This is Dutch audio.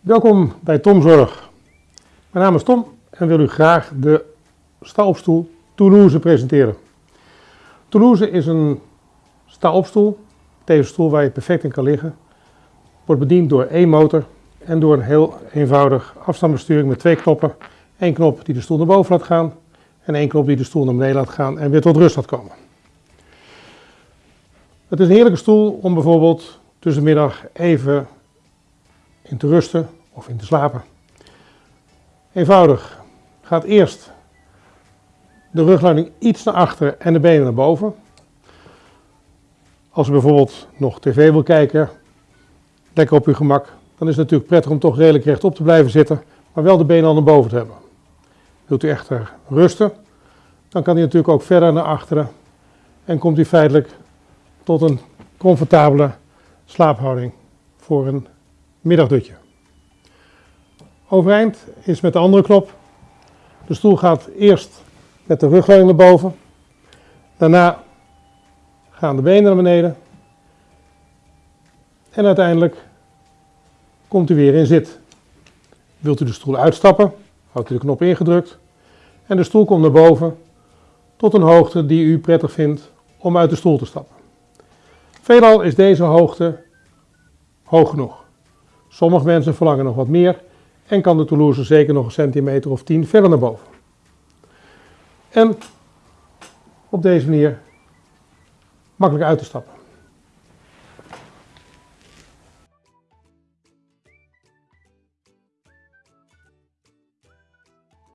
Welkom bij Tom Zorg. Mijn naam is Tom en wil u graag de sta-opstoel Toulouse presenteren. Toulouse is een sta-opstoel, stoel waar je perfect in kan liggen. Wordt bediend door één motor en door een heel eenvoudig afstandsbesturing met twee knoppen. Eén knop die de stoel naar boven laat gaan en één knop die de stoel naar beneden laat gaan en weer tot rust laat komen. Het is een heerlijke stoel om bijvoorbeeld tussen de middag even in te rusten of in te slapen. Eenvoudig. Gaat eerst de rugleuning iets naar achter en de benen naar boven. Als u bijvoorbeeld nog tv wil kijken, lekker op uw gemak, dan is het natuurlijk prettig om toch redelijk rechtop te blijven zitten, maar wel de benen al naar boven te hebben. Wilt u echter rusten, dan kan hij natuurlijk ook verder naar achteren en komt u feitelijk tot een comfortabele slaaphouding voor een middagdutje. Overeind is met de andere knop. De stoel gaat eerst met de rugleuning naar boven. Daarna gaan de benen naar beneden. En uiteindelijk komt u weer in zit. Wilt u de stoel uitstappen, houdt u de knop ingedrukt. En de stoel komt naar boven tot een hoogte die u prettig vindt om uit de stoel te stappen. Veelal is deze hoogte hoog genoeg. Sommige mensen verlangen nog wat meer en kan de Toulouse zeker nog een centimeter of 10 verder naar boven. En op deze manier makkelijk uit te stappen.